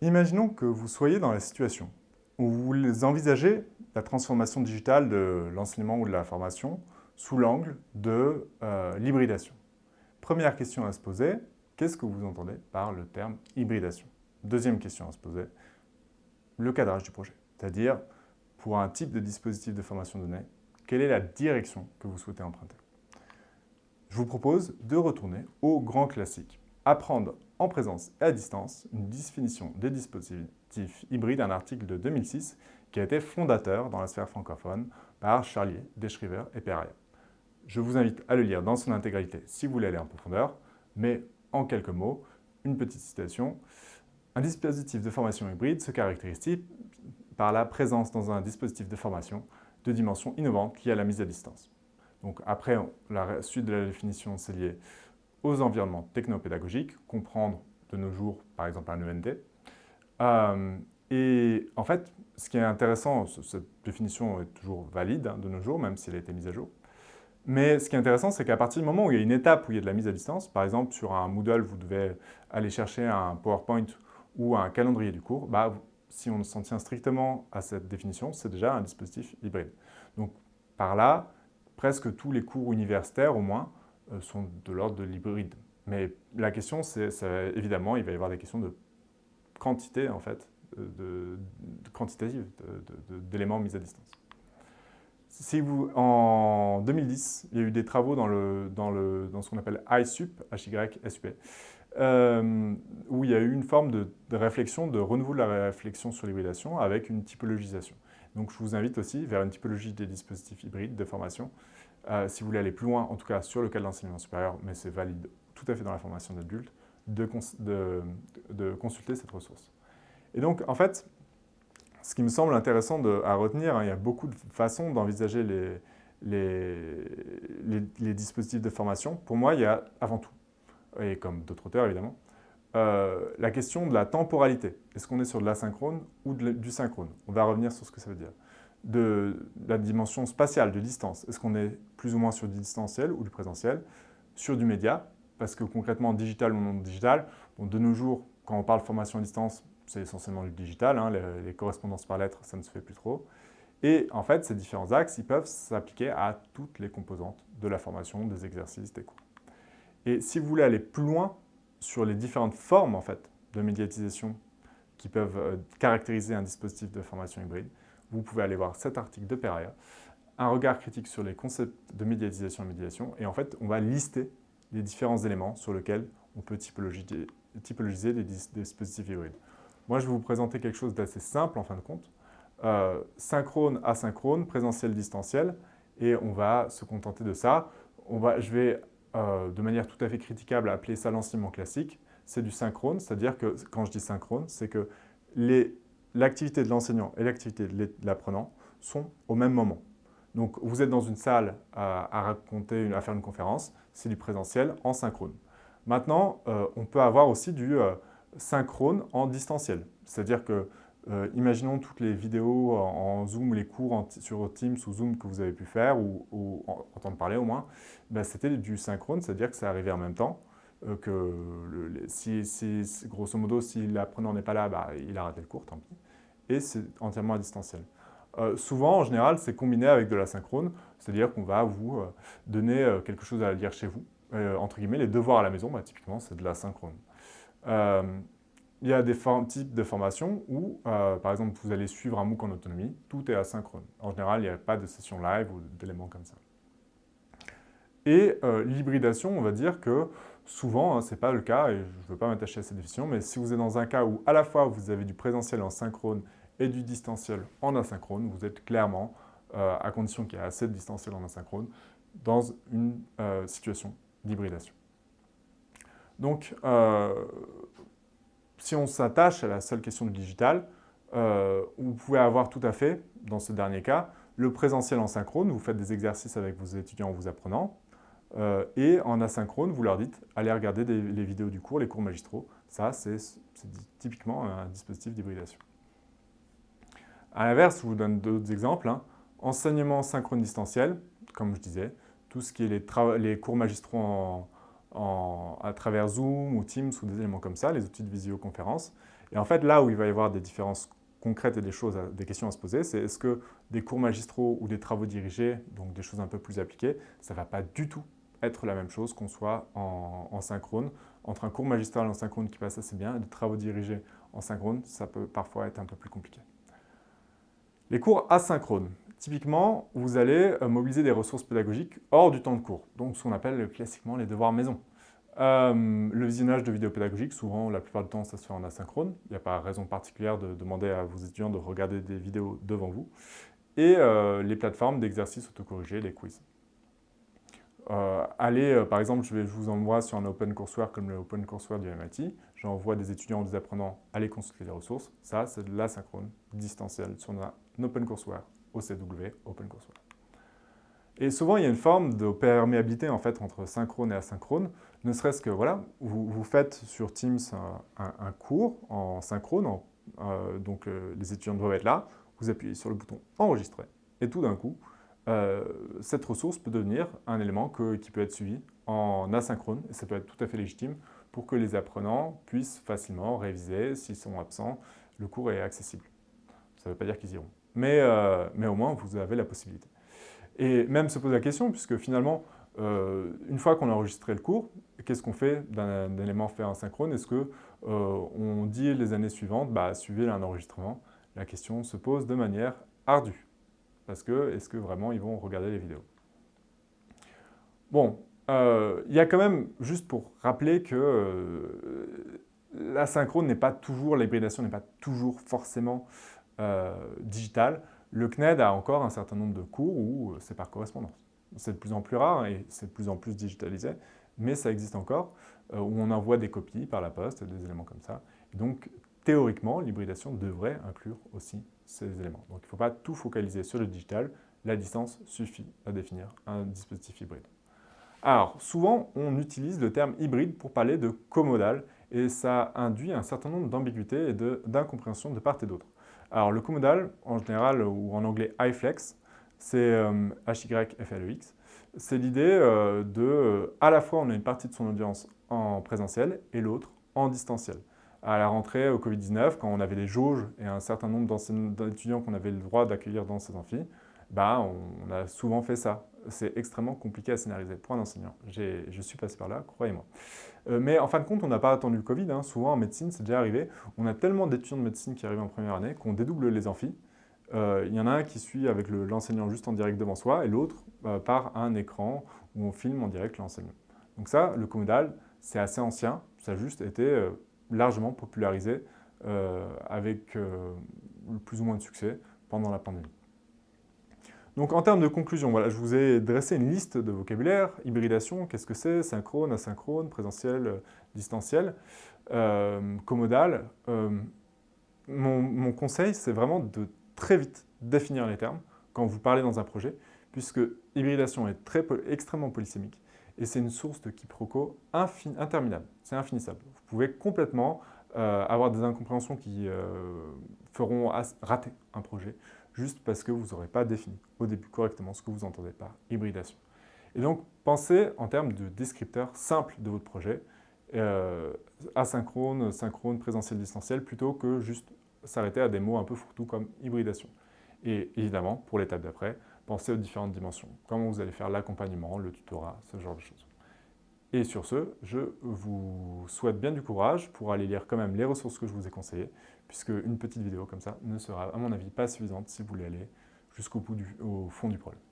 Imaginons que vous soyez dans la situation où vous envisagez la transformation digitale de l'enseignement ou de la formation sous l'angle de euh, l'hybridation. Première question à se poser, qu'est-ce que vous entendez par le terme hybridation? Deuxième question à se poser, le cadrage du projet, c'est-à-dire pour un type de dispositif de formation donnée, quelle est la direction que vous souhaitez emprunter? Je vous propose de retourner au grand classique, apprendre en présence et à distance, une définition des dispositifs hybrides, un article de 2006 qui a été fondateur dans la sphère francophone par Charlier, Deschriver et Perrier. Je vous invite à le lire dans son intégralité si vous voulez aller en profondeur, mais en quelques mots, une petite citation. Un dispositif de formation hybride se caractérise par la présence dans un dispositif de formation de dimensions innovantes liées à la mise à distance? Donc après, la suite de la définition, c'est lié aux environnements technopédagogiques, comprendre de nos jours, par exemple, un ENT. Euh, et en fait, ce qui est intéressant, cette définition est toujours valide hein, de nos jours, même si elle a été mise à jour. Mais ce qui est intéressant, c'est qu'à partir du moment où il y a une étape où il y a de la mise à distance, par exemple sur un Moodle, vous devez aller chercher un PowerPoint ou un calendrier du cours, bah, si on s'en tient strictement à cette définition, c'est déjà un dispositif hybride. Donc par là, presque tous les cours universitaires au moins sont de l'ordre de l'hybride. Mais la question, c'est évidemment, il va y avoir des questions de quantité, en fait, de, de quantitative d'éléments mis à distance. Si vous, en 2010, il y a eu des travaux dans, le, dans, le, dans ce qu'on appelle ISUP, H-Y-S-U-P, euh, où il y a eu une forme de, de, réflexion, de renouveau de la réflexion sur l'hybridation avec une typologisation. Donc je vous invite aussi vers une typologie des dispositifs hybrides de formation euh, si vous voulez aller plus loin, en tout cas sur le cas de l'enseignement supérieur, mais c'est valide tout à fait dans la formation d'adultes, de, consulter cette ressource. Et donc, en fait, ce qui me semble intéressant à retenir, hein, il y a beaucoup de façons d'envisager les, dispositifs de formation. Pour moi, il y a avant tout, et comme d'autres auteurs évidemment, euh, la question de la temporalité. Est-ce qu'on est sur de l'asynchrone ou du synchrone? On va revenir sur ce que ça veut dire de la dimension spatiale, de distance. Est-ce qu'on est plus ou moins sur du distanciel ou du présentiel? Sur du média, parce que concrètement, digital ou non digital, de nos jours, quand on parle formation à distance, c'est essentiellement du digital, hein, les, correspondances par lettres, ça ne se fait plus trop. Et en fait, ces différents axes, ils peuvent s'appliquer à toutes les composantes de la formation, des exercices, des cours. Et si vous voulez aller plus loin sur les différentes formes en fait, de médiatisation qui peuvent euh, caractériser un dispositif de formation hybride, vous pouvez aller voir cet article de Pereira, un regard critique sur les concepts de médiatisation et médiation, et en fait, on va lister les différents éléments sur lesquels on peut typologiser, typologiser des dispositifs hybrides. Moi, je vais vous présenter quelque chose d'assez simple en fin de compte. Euh, synchrone, asynchrone, présentiel, distanciel, et on va se contenter de ça. Je vais, euh, de manière tout à fait critiquable, appeler ça l'enseignement classique. C'est du synchrone, c'est-à-dire que, quand je dis synchrone, c'est que les l'activité de l'enseignant et l'activité de l'apprenant sont au même moment. Donc, vous êtes dans une salle à, raconter, à faire une conférence, c'est du présentiel en synchrone. Maintenant, euh, on peut avoir aussi du euh, synchrone en distanciel. C'est-à-dire que, euh, imaginons toutes les vidéos en, Zoom, les cours sur Teams ou Zoom que vous avez pu faire, ou, entendre parler au moins, ben, c'était du synchrone, c'est-à-dire que ça arrivait en même temps. que grosso modo, si l'apprenant n'est pas là, bah, il a raté le cours, tant pis et c'est entièrement à distanciel. Euh, souvent, en général, c'est combiné avec de la synchrone, c'est-à-dire qu'on va vous euh, donner euh, quelque chose à lire chez vous. entre guillemets, les devoirs à la maison, bah, typiquement, c'est de la synchrone. il y a des types de formations où, par exemple, vous allez suivre un MOOC en autonomie, tout est asynchrone. En général, il n'y a pas de session live ou d'éléments comme ça. Et l'hybridation, on va dire que souvent, hein, ce n'est pas le cas, et je ne veux pas m'attacher à cette définition, mais si vous êtes dans un cas où à la fois vous avez du présentiel en synchrone et du distanciel en asynchrone, vous êtes clairement, euh, à condition qu'il y ait assez de distanciel en asynchrone, dans une euh, situation d'hybridation. Donc, euh, si on s'attache à la seule question du digital, vous pouvez avoir tout à fait, dans ce dernier cas, le présentiel en synchrone, vous faites des exercices avec vos étudiants ou vos apprenants, et en asynchrone, vous leur dites, allez regarder les vidéos du cours, les cours magistraux. Ça, c'est typiquement un dispositif d'hybridation. À l'inverse, je vous donne d'autres exemples. Hein. Enseignement synchrone distanciel, comme je disais, tout ce qui est les, cours magistraux à travers Zoom ou Teams ou des éléments comme ça, les outils de visioconférence. Et en fait, là où il va y avoir des différences concrètes et des, choses des questions à se poser, c'est est-ce que des cours magistraux ou des travaux dirigés, donc des choses un peu plus appliquées, ça ne va pas du tout être la même chose qu'on soit en, synchrone. Entre un cours magistral en synchrone qui passe assez bien et des travaux dirigés en synchrone, ça peut parfois être un peu plus compliqué. Les cours asynchrones. Typiquement, vous allez euh, mobiliser des ressources pédagogiques hors du temps de cours, donc ce qu'on appelle classiquement les devoirs maison. Euh, le visionnage de vidéos pédagogiques, souvent, la plupart du temps, ça se fait en asynchrone. Il n'y a pas raison particulière de demander à vos étudiants de regarder des vidéos devant vous. Et euh, les plateformes d'exercices autocorrigés, les quiz. Euh, allez, par exemple, je, vais, vous envoie sur un Open Courseware comme le Open Courseware du MIT. J'envoie des étudiants ou des apprenants aller consulter les ressources. Ça, c'est de l'asynchrone, distanciel, sur un Open Courseware, OCW, Open Courseware. Et souvent, il y a une forme de perméabilité en fait, entre synchrone et asynchrone, ne serait-ce que, voilà, vous, faites sur Teams un, cours en synchrone, euh, donc euh, les étudiants doivent être là, vous appuyez sur le bouton « Enregistrer » et tout d'un coup, euh, cette ressource peut devenir un élément qui peut être suivi en asynchrone, et ça peut être tout à fait légitime pour que les apprenants puissent facilement réviser, s'ils sont absents, le cours est accessible. Ça ne veut pas dire qu'ils iront, mais, mais au moins vous avez la possibilité. Et même se poser la question, puisque finalement, euh, une fois qu'on a enregistré le cours, qu'est-ce qu'on fait d'un élément fait en synchrone? Est-ce qu'on euh, dit les années suivantes, bah, suivez un enregistrement La question se pose de manière ardue. Parce que, est-ce que vraiment ils vont regarder les vidéos? Bon, euh, il y a quand même, juste pour rappeler que la synchrone n'est pas toujours, l'hybridation n'est pas toujours forcément digitale. Le CNED a encore un certain nombre de cours où euh, c'est par correspondance. C'est de plus en plus rare et c'est de plus en plus digitalisé, mais ça existe encore, euh, où on envoie des copies par la poste, des éléments comme ça. donc, théoriquement, l'hybridation devrait inclure aussi ces éléments. Donc, il ne faut pas tout focaliser sur le digital, la distance suffit à définir un dispositif hybride. Alors, souvent, on utilise le terme hybride pour parler de comodal, et ça induit un certain nombre d'ambiguïtés et d'incompréhension de part et d'autre. Alors le comodal, en général, ou en anglais iFlex, c'est euh, H-Y-F-L-E-X, c'est l'idée euh, de, euh, à la fois on a une partie de son audience en présentiel et l'autre en distanciel. À la rentrée au Covid-19, quand on avait des jauges et un certain nombre d'étudiants qu'on avait le droit d'accueillir dans ces amphis, bah, on, a souvent fait ça. C'est extrêmement compliqué à scénariser pour un enseignant. Je suis passé par là, croyez-moi. Euh, mais en fin de compte, on n'a pas attendu le Covid. Hein. Souvent en médecine, c'est déjà arrivé. On a tellement d'étudiants de médecine qui arrivent en première année qu'on dédouble les amphis. Euh, il y en a un qui suit avec l'enseignant juste en direct devant soi et l'autre euh, par un écran où on filme en direct l'enseignant. Donc ça, le comodal, c'est assez ancien. Ça a juste été largement popularisé avec plus ou moins de succès pendant la pandémie. Donc en termes de conclusion, voilà, je vous ai dressé une liste de vocabulaire. Hybridation, qu'est-ce que c'est Synchrone, asynchrone, présentiel, euh, distanciel, euh, commodal. Euh, mon, conseil, c'est vraiment de très vite définir les termes quand vous parlez dans un projet, puisque hybridation est très, extrêmement polysémique et c'est une source de quiproquos interminable. C'est infinissable. Vous pouvez complètement avoir des incompréhensions qui feront rater un projet juste parce que vous n'aurez pas défini au début correctement ce que vous entendez par hybridation. Et donc, pensez en termes de descripteurs simples de votre projet, euh, asynchrone, synchrone, présentiel, distanciel, plutôt que juste s'arrêter à des mots un peu fourre-tout comme hybridation. Et évidemment, pour l'étape d'après, pensez aux différentes dimensions, comment vous allez faire l'accompagnement, le tutorat, ce genre de choses. Et sur ce, je vous souhaite bien du courage pour aller lire quand même les ressources que je vous ai conseillées, puisque une petite vidéo comme ça ne sera, à mon avis, pas suffisante si vous voulez aller jusqu'au fond du problème.